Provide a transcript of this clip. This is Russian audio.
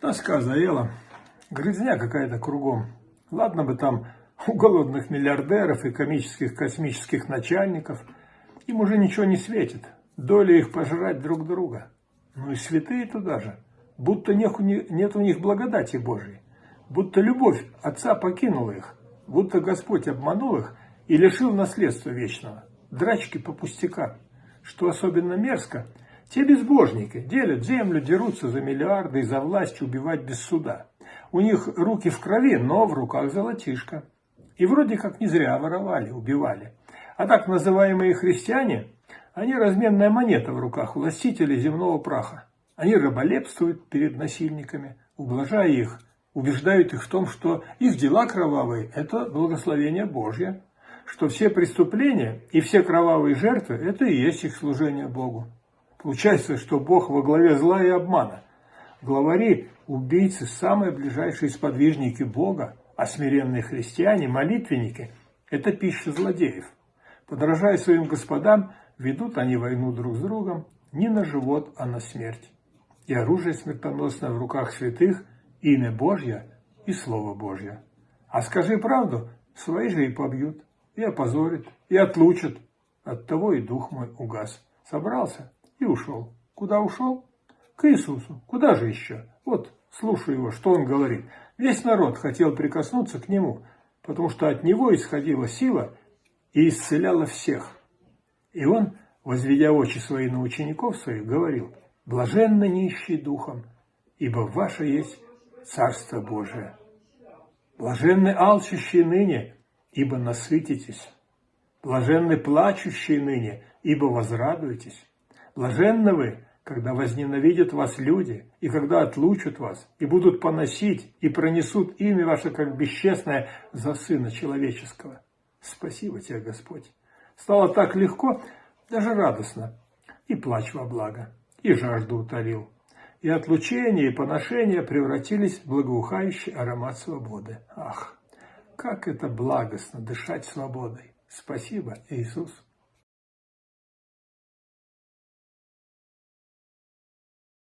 Тоска заела, грызня какая-то кругом. Ладно бы там у голодных миллиардеров и комических космических начальников. Им уже ничего не светит. Доля их пожрать друг друга. Ну и святые туда же. Будто нет у них благодати Божьей. Будто любовь Отца покинула их. Будто Господь обманул их и лишил наследства вечного. Драчки по пустякам. Что особенно мерзко – те безбожники делят землю, дерутся за миллиарды и за власть убивать без суда. У них руки в крови, но в руках золотишко. И вроде как не зря воровали, убивали. А так называемые христиане, они разменная монета в руках властителей земного праха. Они раболепствуют перед насильниками, ублажая их, убеждают их в том, что их дела кровавые – это благословение Божье, что все преступления и все кровавые жертвы – это и есть их служение Богу. Получается, что Бог во главе зла и обмана. Главари, убийцы, самые ближайшие сподвижники Бога, а смиренные христиане, молитвенники – это пища злодеев. Подражая своим господам, ведут они войну друг с другом не на живот, а на смерть. И оружие смертоносное в руках святых – имя Божье и Слово Божье. А скажи правду, свои же и побьют, и опозорят, и отлучат. Оттого и дух мой угас. Собрался и ушел. Куда ушел? К Иисусу. Куда же еще? Вот, слушаю его, что он говорит. Весь народ хотел прикоснуться к нему, потому что от него исходила сила и исцеляла всех. И он, возведя очи свои на учеников своих, говорил, «Блаженно нищий духом, ибо ваше есть Царство Божие. Блаженны алчущие ныне, ибо насытитесь. Блаженны плачущие ныне, ибо возрадуетесь. Блаженны вы, когда возненавидят вас люди, и когда отлучат вас, и будут поносить, и пронесут имя ваше, как бесчестное, за Сына Человеческого. Спасибо тебе, Господь. Стало так легко, даже радостно. И плач во благо, и жажду утолил. И отлучение, и поношение превратились в благоухающий аромат свободы. Ах, как это благостно дышать свободой. Спасибо, Иисус.